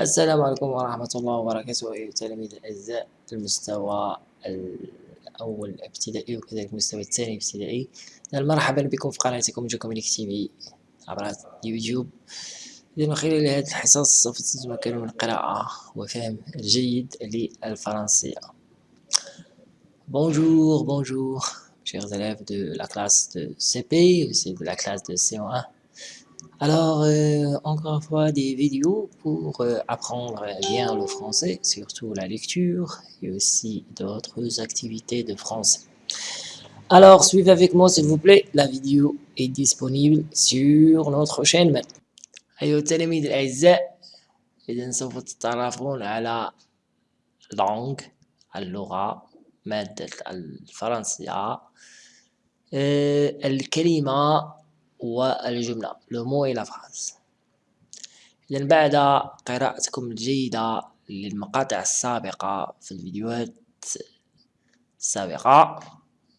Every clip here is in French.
السلام عليكم ورحمة الله وبركاته. أيها التلاميذ الأعزاء المستوى الأول ابتدائي وكذلك المستوى الثاني ابتدائي. مرحبا بكم في قناتكم جو كوميونيك تي في عبر اليوتيوب. من خلال هذه الحصص سوف تتمكنوا من القراءة وفهم الجيد للفرنسية. Bonjour, bonjour, chers élèves de la classe de CP, aussi de la classe de CO1. Alors, euh, encore une fois, des vidéos pour euh, apprendre bien le français, surtout la lecture et aussi d'autres activités de français. Alors, suivez avec moi s'il vous plaît, la vidéo est disponible sur notre chaîne maintenant. أيها التلاميذ الأعزاء إذا سوف تتعرفون على langue اللغة مادة الفرنسية الكلمة والجملة mot et la phrase إذا بعد قراءتكم الجيدة للمقاطع السابقة في الفيديوهات السابقة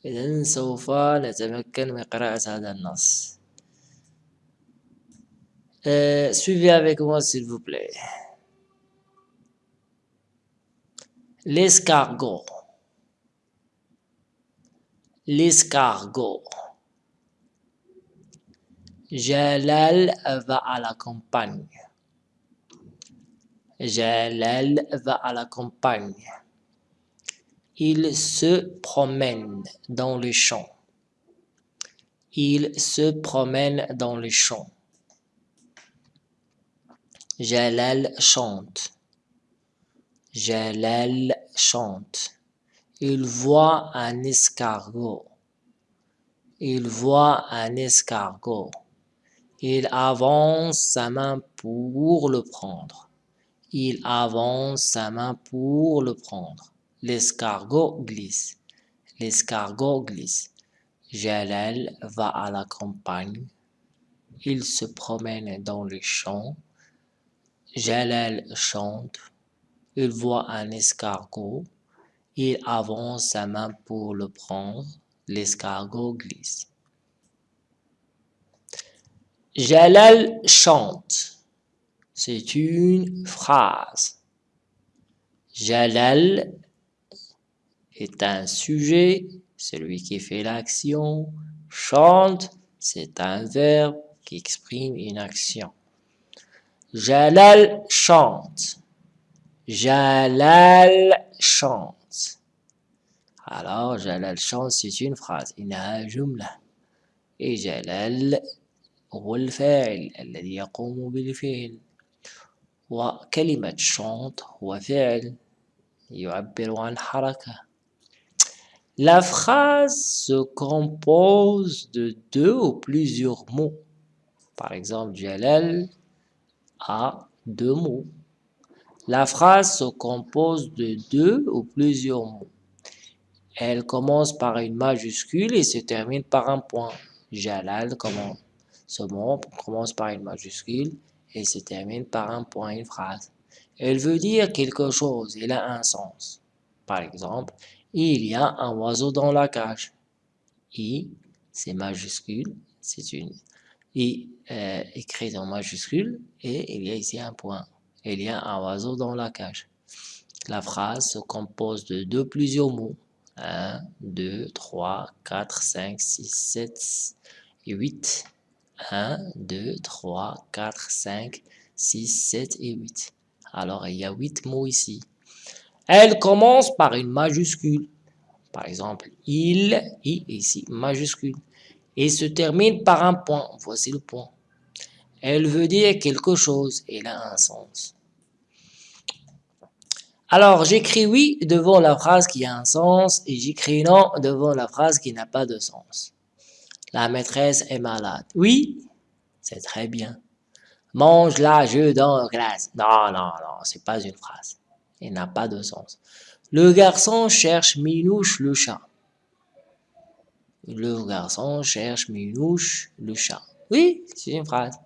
إذا سوف نتمكن من قراءة هذا النص Euh, suivez avec moi s'il vous plaît. L'escargot. L'escargot. Jalal va à la campagne. Jalal va à la campagne. Il se promène dans les champs. Il se promène dans les champs. Jalal chante. Jalal chante. Il voit un escargot. Il voit un escargot. Il avance sa main pour le prendre. Il avance sa main pour le prendre. L'escargot glisse. L'escargot glisse. Jalal va à la campagne. Il se promène dans les champs. Jalal chante. Il voit un escargot. Il avance sa main pour le prendre. L'escargot glisse. Jalal chante. C'est une phrase. Jalal est un sujet, celui qui fait l'action. Chante, c'est un verbe qui exprime une action. Jalal chante. Jalal chante. Alors, Jalal chante, c'est une phrase. Il a un jumla. Et Jalal هو الفاعل الذي يقوم بالفعل. وكلمة chante هو فعل يعبر عن حركة. La phrase se compose de deux ou plusieurs mots. Par exemple, Jalal a deux mots. La phrase se compose de deux ou plusieurs mots. Elle commence par une majuscule et se termine par un point. Jalal commence. Ce mot commence par une majuscule et se termine par un point, une phrase. Elle veut dire quelque chose, elle a un sens. Par exemple, il y a un oiseau dans la cage. I, c'est majuscule, c'est une I euh, écrit en majuscule et il y a ici un point. Il y a un oiseau dans la cage. La phrase se compose de deux plusieurs mots. 1, 2, 3, 4, 5, 6, 7 et 8. 1, 2, 3, 4, 5, 6, 7 et 8. Alors, il y a 8 mots ici. Elle commence par une majuscule. Par exemple, il, i ici, majuscule. Et se termine par un point. Voici le point. Elle veut dire quelque chose. Elle a un sens. Alors, j'écris oui devant la phrase qui a un sens et j'écris non devant la phrase qui n'a pas de sens. La maîtresse est malade. Oui, c'est très bien. Mange la jeu dans la classe. Non, non, non, c'est pas une phrase. Elle n'a pas de sens. Le garçon cherche Minouche le chat. Le garçon cherche Minouche le chat. Oui, c'est une phrase.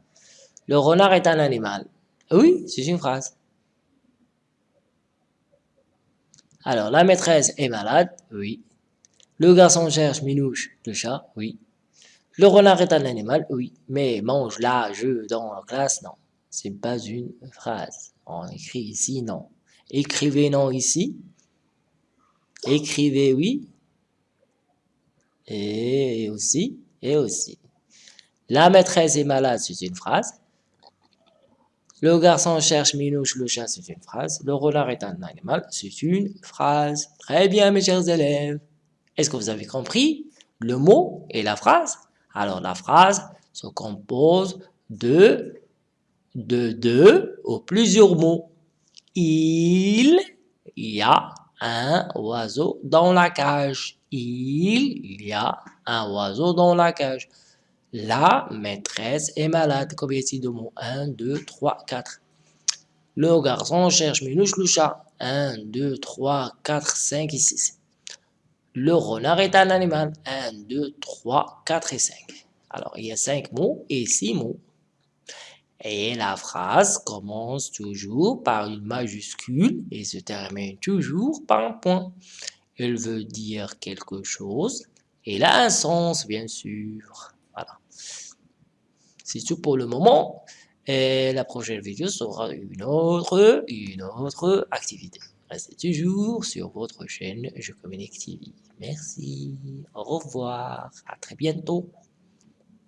Le renard est un animal. Oui, c'est une phrase. Alors, la maîtresse est malade. Oui. Le garçon cherche Minouche le chat. Oui. Le renard est un animal. Oui. Mais mange la jeu dans la classe. Non. c'est pas une phrase. On écrit ici non. Écrivez non ici. Écrivez oui. Et aussi, et aussi. La maîtresse est malade, c'est une phrase. Le garçon cherche Minouche, le chat, c'est une phrase. Le renard est un animal, c'est une phrase. Très bien, mes chers élèves. Est-ce que vous avez compris le mot et la phrase? Alors, la phrase se compose de, de deux ou plusieurs mots. Il y a un oiseau dans la cage. Il y a un oiseau dans la cage. La maîtresse est malade. Combien y a de mots? 1, 2, 3, 4. Le garçon cherche Minouche le chat. 1, 2, 3, 4, 5 et 6. Le renard est un animal. 1, 2, 3, 4 et 5. Alors, il y a 5 mots et 6 mots. Et la phrase commence toujours par une majuscule et se termine toujours par un point. Elle veut dire quelque chose. Elle a un sens, bien sûr. Voilà. C'est tout pour le moment. Et la prochaine vidéo sera une autre, une autre activité. Restez toujours sur votre chaîne Je Communique TV. Merci. Au revoir. À très bientôt.